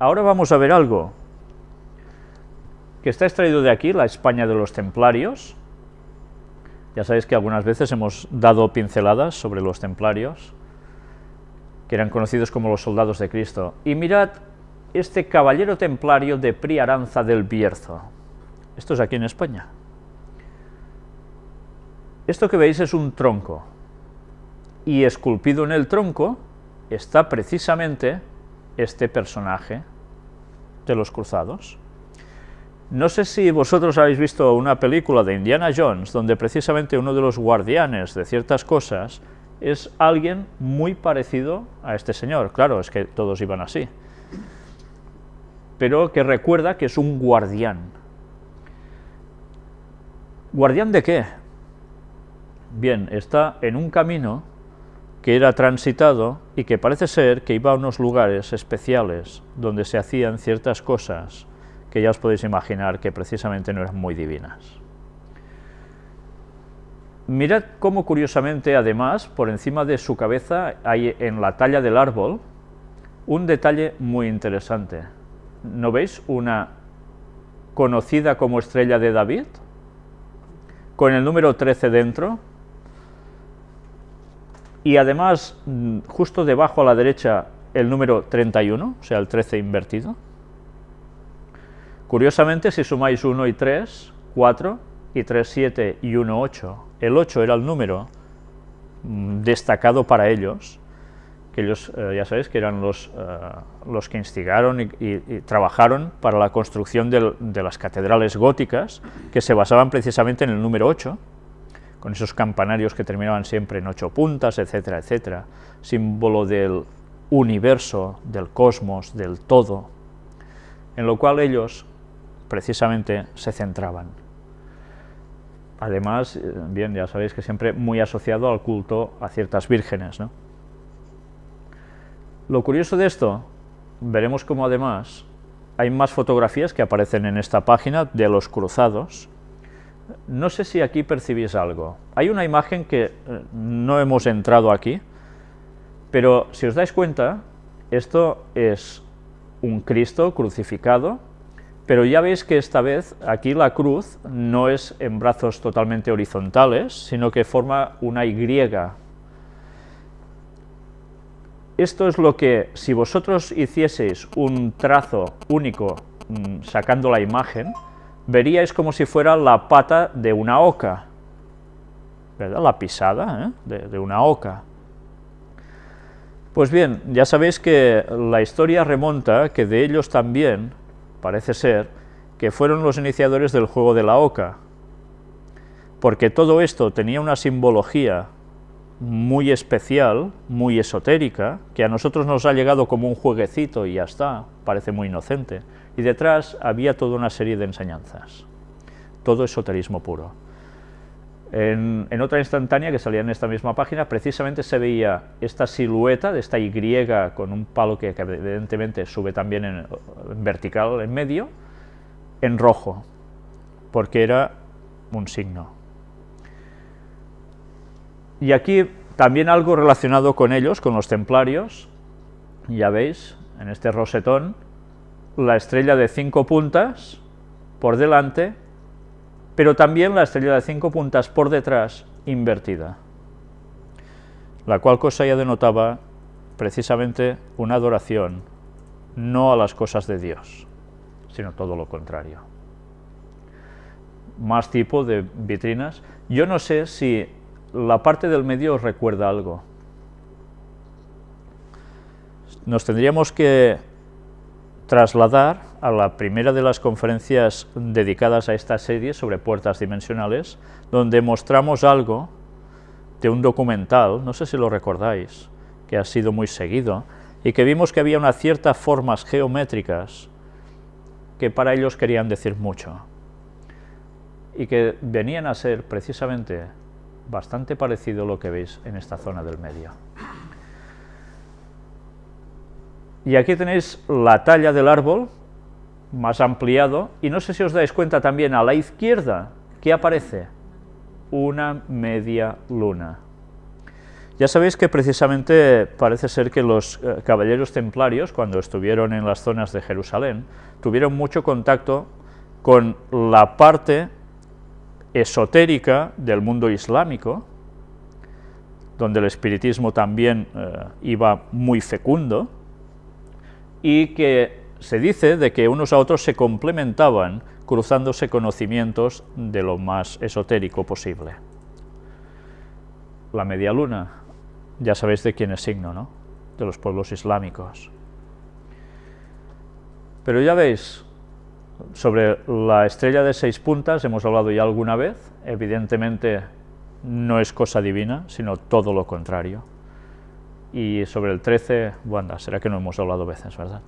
ahora vamos a ver algo que está extraído de aquí, la España de los templarios. Ya sabéis que algunas veces hemos dado pinceladas sobre los templarios, que eran conocidos como los soldados de Cristo. Y mirad este caballero templario de Priaranza del Bierzo. Esto es aquí en España. Esto que veis es un tronco, y esculpido en el tronco está precisamente este personaje de los cruzados. No sé si vosotros habéis visto una película de Indiana Jones, donde precisamente uno de los guardianes de ciertas cosas es alguien muy parecido a este señor. Claro, es que todos iban así. Pero que recuerda que es un guardián. ¿Guardián de qué? Bien, está en un camino que era transitado y que parece ser que iba a unos lugares especiales donde se hacían ciertas cosas que ya os podéis imaginar que precisamente no eran muy divinas. Mirad cómo curiosamente, además, por encima de su cabeza hay en la talla del árbol un detalle muy interesante. ¿No veis una conocida como estrella de David? Con el número 13 dentro, y además mm, justo debajo a la derecha el número 31, o sea, el 13 invertido. Curiosamente, si sumáis 1 y 3, 4, y 3, 7 y 1, 8, el 8 era el número mm, destacado para ellos, que ellos, eh, ya sabéis, que eran los, eh, los que instigaron y, trabajaron para la construcción de las catedrales góticas, que se basaban precisamente en el número 8, con esos campanarios que terminaban siempre en ocho puntas, etcétera, etcétera, símbolo del universo, del cosmos, del todo, en lo cual ellos precisamente se centraban. Además, eh, bien, ya sabéis que siempre muy asociado al culto a ciertas vírgenes. ¿no? Lo curioso de esto, veremos cómo además hay más fotografías que aparecen en esta página de los cruzados, no sé si aquí percibís algo. Hay una imagen que eh, no hemos entrado aquí, pero si os dais cuenta, esto es un Cristo crucificado, pero ya veis que esta vez aquí la cruz no es en brazos totalmente horizontales, sino que forma una Y. Esto es lo que, si vosotros hicieseis un trazo único mm, sacando la imagen, veríais como si fuera la pata de una oca, ¿verdad? La pisada ¿eh? de, una oca. Pues bien, ya sabéis que la historia remonta que de ellos también, parece ser, que fueron los iniciadores del juego de la oca, porque todo esto tenía una simbología muy especial, muy esotérica, que a nosotros nos ha llegado como un jueguecito y ya está, parece muy inocente, y detrás había toda una serie de enseñanzas, todo esoterismo puro. En, otra instantánea que salía en esta misma página, precisamente se veía esta silueta de esta Y con un palo que, evidentemente sube también en, vertical en medio, en rojo, porque era un signo. Y aquí también algo relacionado con ellos, con los templarios, ya veis, en este rosetón, la estrella de cinco puntas por delante, pero también la estrella de cinco puntas por detrás invertida, la cual cosa ya denotaba precisamente una adoración no a las cosas de Dios, sino todo lo contrario. Más tipo de vitrinas. Yo no sé si la parte del medio recuerda algo. Nos tendríamos que trasladar a la primera de las conferencias dedicadas a esta serie sobre puertas dimensionales, donde mostramos algo de un documental, no sé si lo recordáis, que ha sido muy seguido, y que vimos que había unas ciertas formas geométricas que para ellos querían decir mucho, y que venían a ser precisamente bastante parecido a lo que veis en esta zona del medio. Y aquí tenéis la talla del árbol, más ampliado, y no sé si os dais cuenta también a la izquierda, que aparece? Una media luna. Ya sabéis que precisamente parece ser que los eh, caballeros templarios, cuando estuvieron en las zonas de Jerusalén, tuvieron mucho contacto con la parte esotérica del mundo islámico, donde el espiritismo también eh, iba muy fecundo, y que se dice de que unos a otros se complementaban cruzándose conocimientos de lo más esotérico posible. La media luna, ya sabéis de quién es signo, ¿no? De los pueblos islámicos. Pero ya veis, sobre la estrella de seis puntas hemos hablado ya alguna vez, evidentemente no es cosa divina, sino todo lo contrario. Y sobre el 13, bueno, será que no hemos hablado veces, ¿verdad?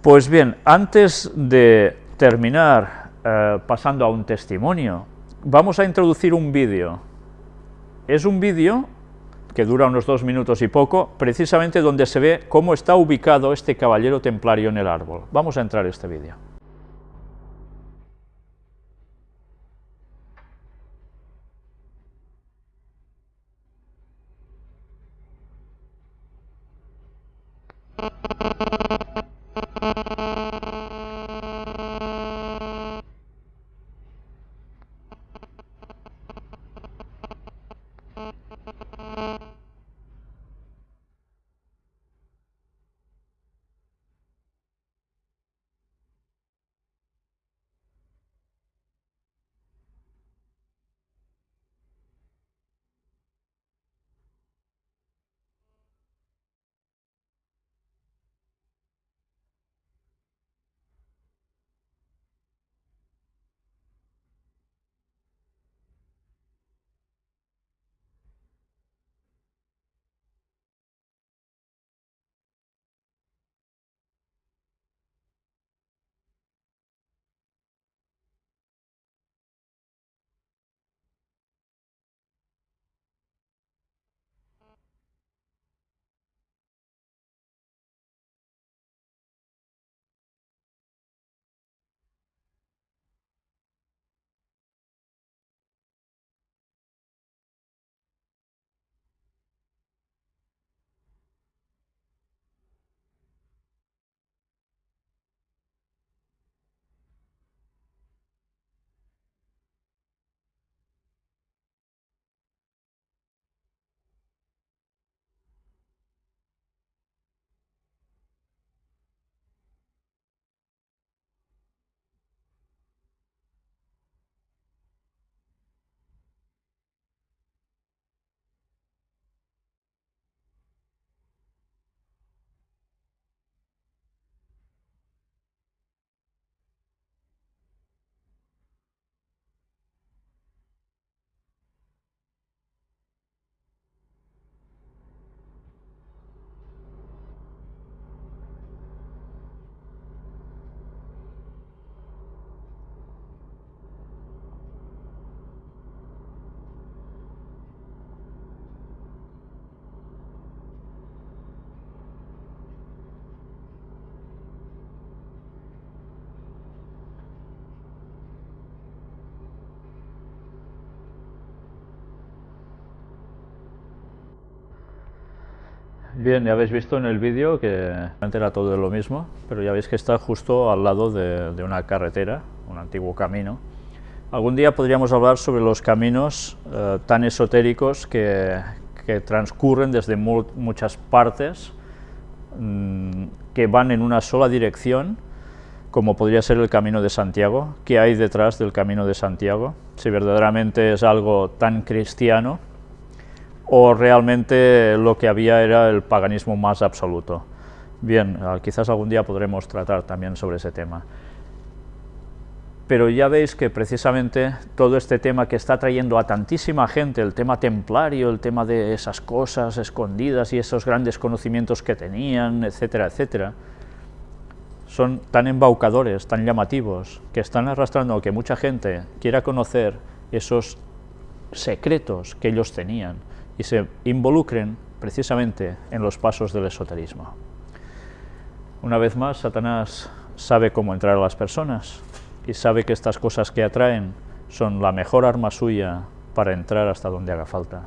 Pues bien, antes de terminar eh, pasando a un testimonio, vamos a introducir un vídeo. Es un vídeo que dura unos dos minutos y poco, precisamente donde se ve cómo está ubicado este caballero templario en el árbol. Vamos a entrar a este vídeo. Bien, ya habéis visto en el vídeo que era todo lo mismo, pero ya veis que está justo al lado de, una carretera, un antiguo camino. Algún día podríamos hablar sobre los caminos eh, tan esotéricos que, transcurren desde muchas partes, mm, que van en una sola dirección, como podría ser el Camino de Santiago. ¿Qué hay detrás del Camino de Santiago? Si verdaderamente es algo tan cristiano, o realmente lo que había era el paganismo más absoluto. Bien, ah, quizás algún día podremos tratar también sobre ese tema. Pero ya veis que precisamente todo este tema que está trayendo a tantísima gente, el tema templario, el tema de esas cosas escondidas y esos grandes conocimientos que tenían, etcétera, etcétera, son tan embaucadores, tan llamativos, que están arrastrando a que mucha gente quiera conocer esos secretos que ellos tenían, y se involucren precisamente en los pasos del esoterismo. Una vez más, Satanás sabe cómo entrar a las personas y sabe que estas cosas que atraen son la mejor arma suya para entrar hasta donde haga falta.